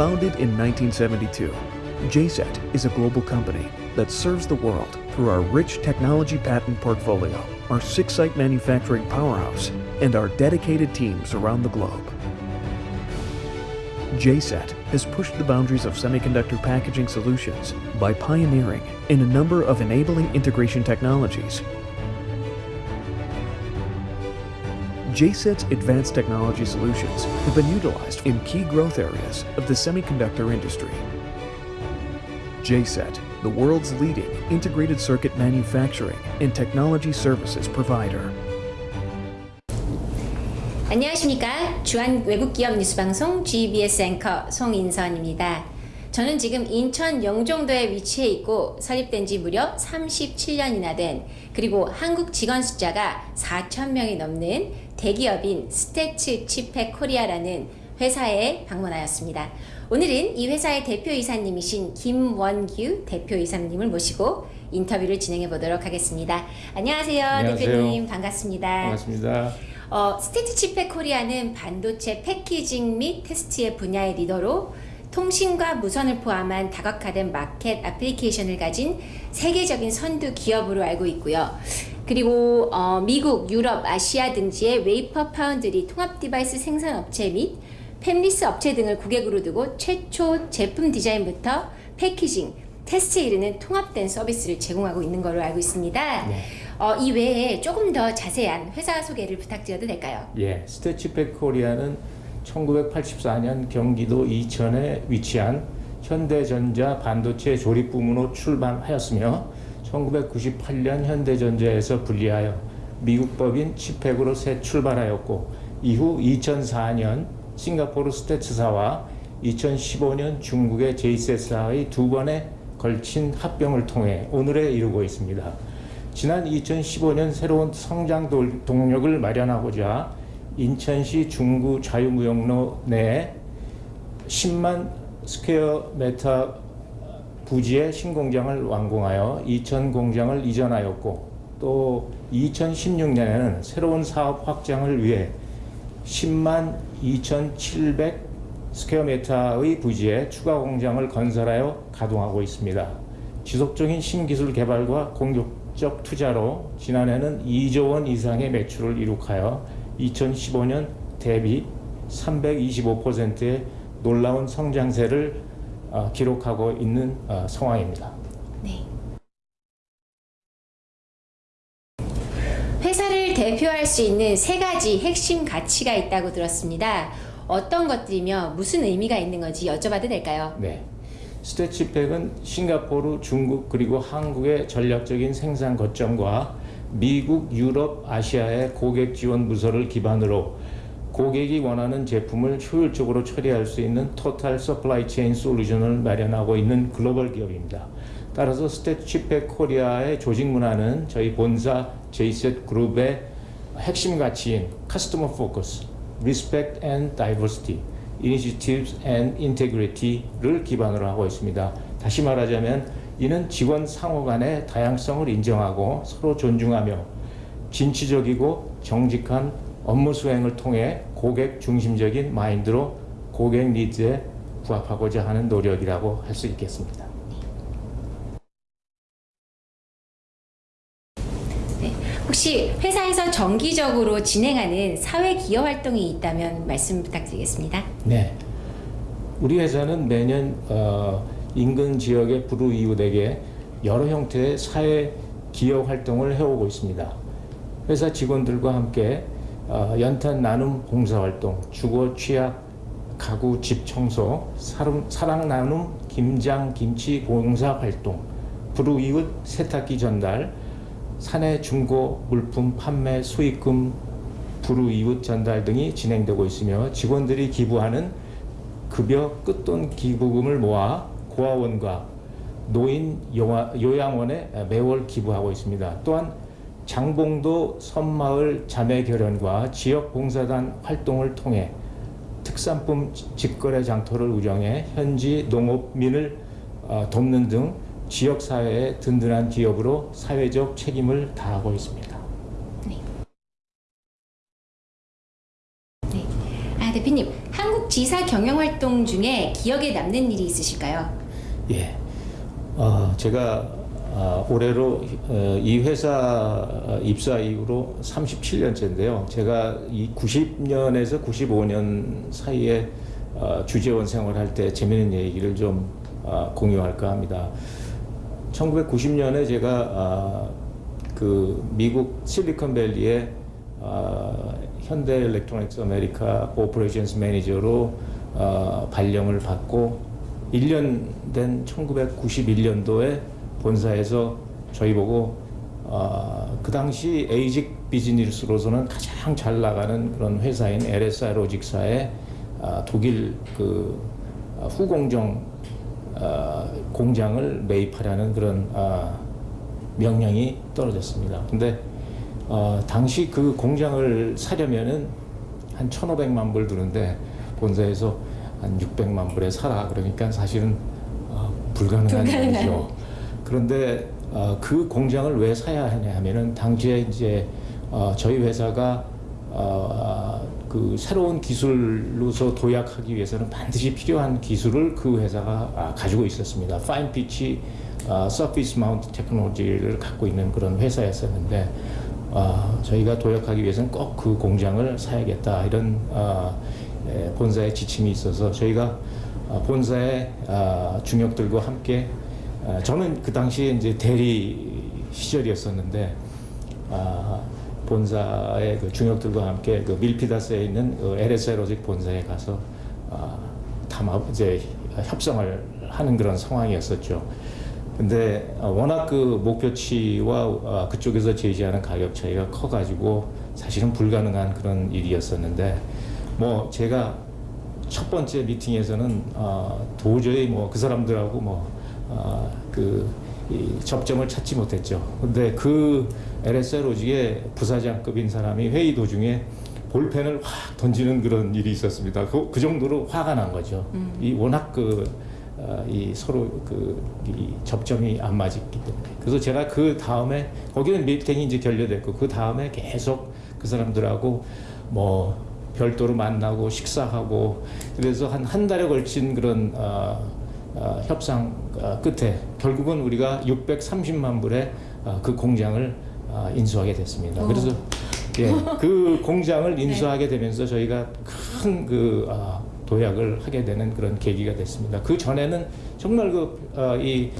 Founded in 1972, JSET is a global company that serves the world through our rich technology patent portfolio, our six-site manufacturing powerhouse, and our dedicated teams around the globe. JSET has pushed the boundaries of semiconductor packaging solutions by pioneering in a number of enabling integration technologies. JSET's advanced technology solutions have been utilized in key growth areas of the semiconductor industry. JSET, the world's leading integrated circuit manufacturing and technology services provider. 안녕하십니까. 주한 외국기업 뉴스방송 GBS 앵커 송인선입니다. 저는 지금 인천 영종도에 위치해 있고 설립된 지 무려 37년이나 된 그리고 한국 직원 숫자가 4천명이 넘는 대기업인 STATS ChipPAC Korea라는 회사에 방문하였습니다. 오늘은 이 회사의 대표이사님이신 김원규 대표이사님을 모시고 인터뷰를 진행해 보도록 하겠습니다. 안녕하세요, 안녕하세요. 대표님 반갑습니다. 반갑습니다. 어, STATS ChipPAC Korea는 반도체 패키징 및 테스트의 분야의 리더로 통신과 무선을 포함한 다각화된 마켓 애플리케이션을 가진 세계적인 선두 기업으로 알고 있고요. 그리고 어, 미국, 유럽, 아시아 등지의 웨이퍼 파운드리 통합 device 생산 업체 및 팹리스 업체 등을 고객으로 두고 최초 제품 디자인부터 패키징, 테스트에 이르는 통합된 서비스를 제공하고 있는 걸로 알고 있습니다. 네. 어, 이 외에 조금 더 자세한 회사 소개를 부탁드려도 될까요? 예, STATS ChipPAC Korea는 1984년 경기도 이천에 위치한 현대전자 반도체 조립 부문으로 출범하였으며 1998년 현대전자에서 분리하여 미국 법인 치팩으로 새 출발하였고 이후 2004년 싱가포르 스태츠사와 2015년 중국의 제이셋사의 두 번에 걸친 합병을 통해 오늘에 이르고 있습니다. 지난 2015년 새로운 성장 동력을 마련하고자 인천시 중구 자유무역로 내 10만 square meter 부지의 신공장을 완공하여 이천 공장을 이전하였고 또 2016년에는 새로운 사업 확장을 위해 10만 2,700 square meter의 부지에 추가 공장을 건설하여 가동하고 있습니다. 지속적인 신기술 개발과 공격적 투자로 지난해는 2조 원 이상의 매출을 이룩하여 2015년 대비 325%의 놀라운 성장세를 어, 기록하고 있는 어, 상황입니다. 네. 회사를 대표할 수 있는 세 가지 핵심 가치가 있다고 들었습니다. 어떤 것들이며 무슨 의미가 있는 건지 여쭤봐도 될까요? 네. 스태치팩은 싱가포르, 중국 그리고 한국의 전략적인 생산 거점과 미국, 유럽, 아시아의 고객 지원 부서를 기반으로 고객이 원하는 제품을 효율적으로 처리할 수 있는 total supply chain solution을 마련하고 있는 글로벌 기업입니다. 따라서 STATS ChipPAC Korea의 조직 문화는 저희 본사 JCET 그룹의 핵심 가치인 customer focus, respect and diversity, initiatives and integrity를 기반으로 하고 있습니다. 다시 말하자면 이는 직원 상호 간의 다양성을 인정하고 서로 존중하며 진취적이고 정직한 업무 수행을 통해 고객 중심적인 마인드로 고객 니즈에 부합하고자 하는 노력이라고 할 수 있겠습니다. 네. 혹시 회사에서 정기적으로 진행하는 사회 기여 활동이 있다면 말씀 부탁드리겠습니다. 네. 우리 회사는 매년 어, 인근 지역의 불우이웃에게 여러 형태의 사회 기여 활동을 해오고 있습니다. 회사 직원들과 함께 어, 연탄 나눔 봉사활동, 주거 취약 가구 집 청소, 사랑 나눔 김장 김치 봉사활동, 불우이웃 세탁기 전달, 사내 중고 물품 판매 수익금 불우이웃 전달 등이 진행되고 있으며 직원들이 기부하는 급여 끝돈 기부금을 모아 고아원과 노인 요양원에 매월 기부하고 있습니다. 또한 장봉도 섬마을 자매결연과 지역봉사단 활동을 통해 특산품 직거래 장터를 운영해 현지 농업민을 어, 돕는 등 지역사회의 든든한 기업으로 사회적 책임을 다하고 있습니다. 네. 네. 아, 아, 대표님, 한국 지사 경영 활동 중에 기억에 남는 일이 있으실까요? 예. 어, 제가 아, 올해로 어, 이 회사 입사 이후로 37년째인데요. 제가 이 90년에서 95년 사이에 어, 주재원 생활할 때 재미있는 얘기를 좀 아, 공유할까 합니다. 1990년에 제가 아, 그 미국 실리콘밸리에 아, 현대 Electronics America operations manager로 어, 발령을 받고 1년 된 1991년도에 본사에서 저희 보고 어, 그 당시 ASIC 비즈니스로서는 가장 잘 나가는 그런 회사인 LSI Logic사에 아, 독일 그 아, 후공정 아, 공장을 매입하라는 그런 아, 명령이 떨어졌습니다. 근데 어, 당시 그 공장을 사려면은 한 1,500만 불 드는데 본사에서 한 600만 불에 사라 그러니까 사실은 어, 불가능한. 일이죠. 그런데 어, 그 공장을 왜 사야 하냐 하면은 당시에 이제 어, 저희 회사가 어, 그 새로운 기술로서 도약하기 위해서는 반드시 필요한 기술을 그 회사가 아, 가지고 있었습니다. 파인 피치 어, 서피스 마운트 테크놀로지를 갖고 있는 그런 회사였었는데 어, 저희가 도약하기 위해서는 꼭 그 공장을 사야겠다 이런 어, 에, 본사의 지침이 있어서 저희가 어, 본사의 어, 중역들과 함께 어, 저는 그 당시에 이제 대리 시절이었었는데 아, 본사의 그 중역들과 함께 그 밀피다스에 있는 그 LSI 로직 본사에 가서 아, 담합 이제 협상을 하는 그런 상황이었었죠. 근데 어, 워낙 그 목표치와 어, 그쪽에서 제시하는 가격 차이가 커가지고 사실은 불가능한 그런 일이었었는데 뭐 제가 첫 번째 미팅에서는 어, 도저히 뭐 그 사람들하고 뭐 그 접점을 찾지 못했죠. 근데 그 LSI 로직의 부사장급인 사람이 회의 도중에 볼펜을 확 던지는 그런 일이 있었습니다. 그, 그 정도로 화가 난 거죠. 이 워낙 그, 어, 이 서로 그, 이 접점이 안 맞았기 때문에. 그래서 제가 그 다음에, 거기는 미팅이 이제 결렬됐고, 그 다음에 계속 그 사람들하고 뭐 별도로 만나고 식사하고, 그래서 한 한 달에 걸친 그런, 어, 어, 협상 어, 끝에 결국은 우리가 630만 불의 어, 그 공장을 어, 인수하게 됐습니다. 오. 그래서 예, 그 공장을 인수하게 되면서 저희가 큰그 도약을 하게 되는 그런 계기가 됐습니다. 그 전에는 정말 그이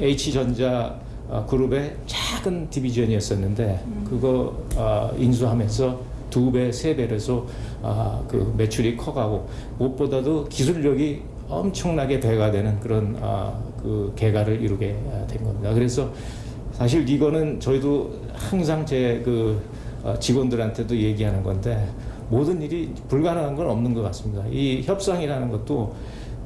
H 전자 어, 그룹의 작은 디비전이었었는데 그거 어, 인수하면서 두 배, 세 배로서 아, 그 매출이 커가고 무엇보다도 기술력이 엄청나게 배가 되는 그런 아, 그 개가를 이루게 아, 된 겁니다. 그래서 사실 이거는 저희도 항상 제 그 직원들한테도 얘기하는 건데 모든 일이 불가능한 건 없는 것 같습니다. 이 협상이라는 것도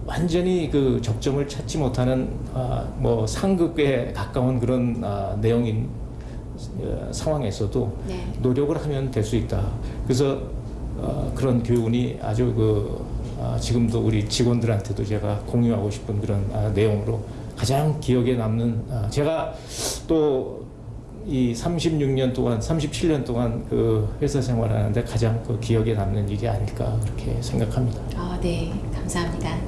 완전히 그 적점을 찾지 못하는 아, 뭐 상극에 가까운 그런 아, 내용인 어, 상황에서도 네. 노력을 하면 될 수 있다. 그래서 어, 그런 교훈이 아주 그 아, 지금도 우리 직원들한테도 제가 공유하고 싶은 그런 아, 내용으로 가장 기억에 남는 아, 제가 또 이 36년 동안 37년 동안 그 회사 생활하는데 가장 그 기억에 남는 일이 아닐까 그렇게 생각합니다. 아, 네. 감사합니다.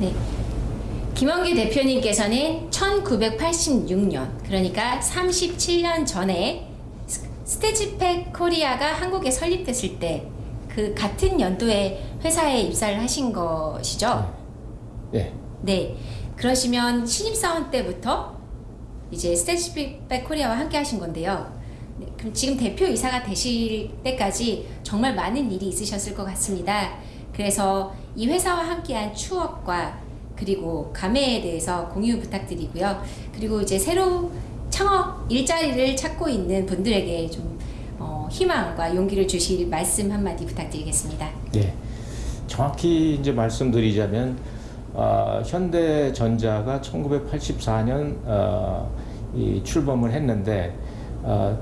네. 김원규 대표님께서는 1986년, 그러니까 37년 전에 스- STATS ChipPAC Korea가 한국에 설립됐을 때 그 같은 연도에 회사에 입사를 하신 것이죠? 예. 네. 그러시면 신입사원 때부터 이제 STATS ChipPAC Korea와 함께 하신 건데요. 네, 그럼 지금 대표이사가 되실 때까지 정말 많은 일이 있으셨을 것 같습니다. 그래서 이 회사와 함께한 추억과 그리고 감회에 대해서 공유 부탁드리고요. 그리고 이제 새로 창업 일자리를 찾고 있는 분들에게 좀 어, 희망과 용기를 주실 말씀 한마디 부탁드리겠습니다. 네. 정확히 이제 말씀드리자면 아, 현대전자가 1984년 어, 이 출범을 했는데 아,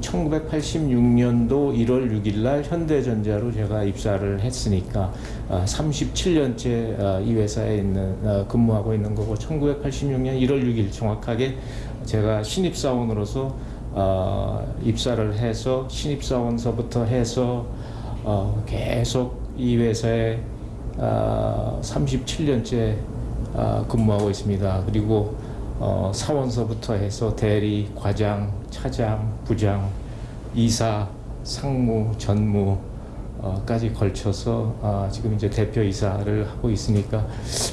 1986년도 1월 6일 날 현대전자로 제가 입사를 했으니까 아, 37년째 아, 이 회사에 있는 아, 근무하고 있는 거고 1986년 1월 6일 정확하게 제가 신입사원으로서 어, 입사를 해서 신입사원서부터 해서 어, 계속 이 회사에 어, 37년째 어, 근무하고 있습니다. 그리고 어, 사원서부터 해서 대리, 과장, 차장, 부장, 이사, 상무, 전무 어, 까지 걸쳐서 아, 지금 이제 대표 이사를 하고 있으니까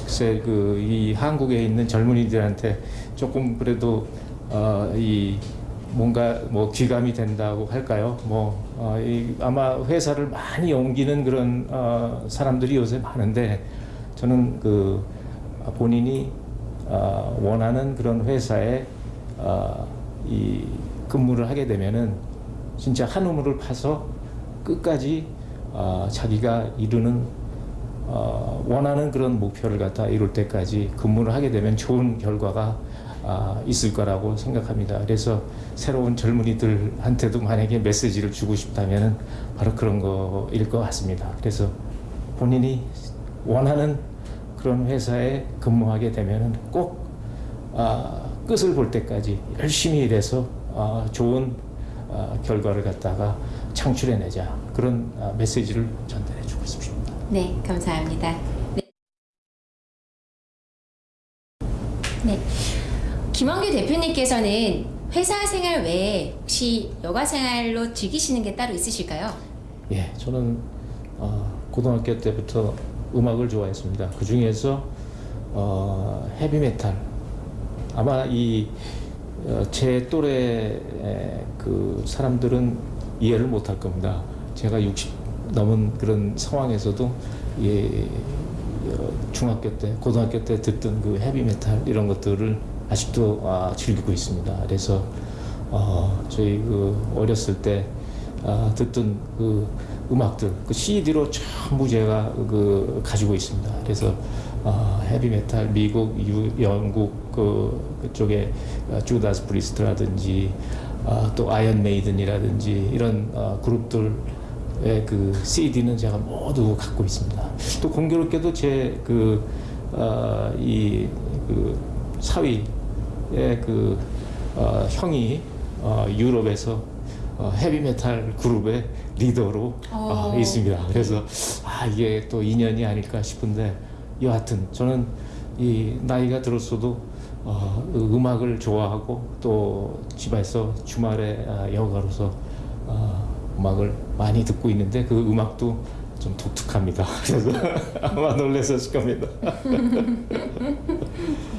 글쎄 그 이 한국에 있는 젊은이들한테 조금 그래도 어, 이 뭔가 뭐 귀감이 된다고 할까요? 뭐 어, 이 아마 회사를 많이 옮기는 그런 어, 사람들이 요새 많은데 저는 그 본인이 어, 원하는 그런 회사에 어, 이 근무를 하게 되면은 진짜 한 우물을 파서 끝까지 어, 자기가 이루는 어, 원하는 그런 목표를 갖다 이룰 때까지 근무를 하게 되면 좋은 결과가 아, 있을 거라고 생각합니다. 그래서 새로운 젊은이들한테도 만약에 메시지를 주고 싶다면 바로 그런 거일 것 같습니다. 그래서 본인이 원하는 그런 회사에 근무하게 되면 꼭 아, 끝을 볼 때까지 열심히 일해서 아, 좋은 아, 결과를 갖다가 창출해내자 그런 아, 메시지를 전달해 주고 싶습니다. 네, 감사합니다. 네. 네. 김원규 대표님께서는 회사 생활 외에 혹시 여가 생활로 즐기시는 게 따로 있으실까요? 예, 저는 어, 고등학교 때부터 음악을 좋아했습니다. 그 중에서 어, 헤비메탈 아마 이 어, 제 또래 그 사람들은 이해를 못할 겁니다. 제가 60 넘은 그런 상황에서도 예, 어, 중학교 때, 고등학교 때 듣던 그 헤비메탈 이런 것들을 아직도 아, 즐기고 있습니다. 그래서 어, 저희 그 어렸을 때 아, 듣던 그 음악들 그 CD로 전부 제가 그 가지고 있습니다. 그래서 어, 헤비메탈 미국, 유, 영국 그 그쪽에 어, Judas Priest라든지 어, 또 Iron Maiden이라든지 이런 어, 그룹들의 그 CD는 제가 모두 갖고 있습니다. 또 공교롭게도 제그 어, 이 그 사위의 그 어, 형이 어, 유럽에서 어, 헤비메탈 그룹의 리더로 어, 어. 있습니다. 그래서 아 이게 또 인연이 아닐까 싶은데 여하튼 저는 이 나이가 들었어도 어, 음악을 좋아하고 또 집에서 주말에 아, 여가로서 어, 음악을 많이 듣고 있는데 그 음악도 좀 독특합니다. 그래서 아마 놀라셨을 겁니다.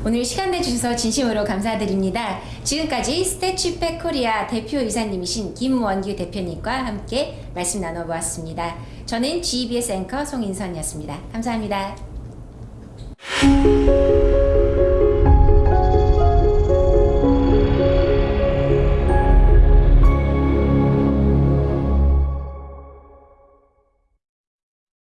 네, 오늘 시간 내주셔서 진심으로 감사드립니다. 지금까지 스태츄팩 코리아 대표이사님이신 김원규 대표님과 함께 말씀 나눠보았습니다. 저는 GBS 앵커 송인선이었습니다. 감사합니다.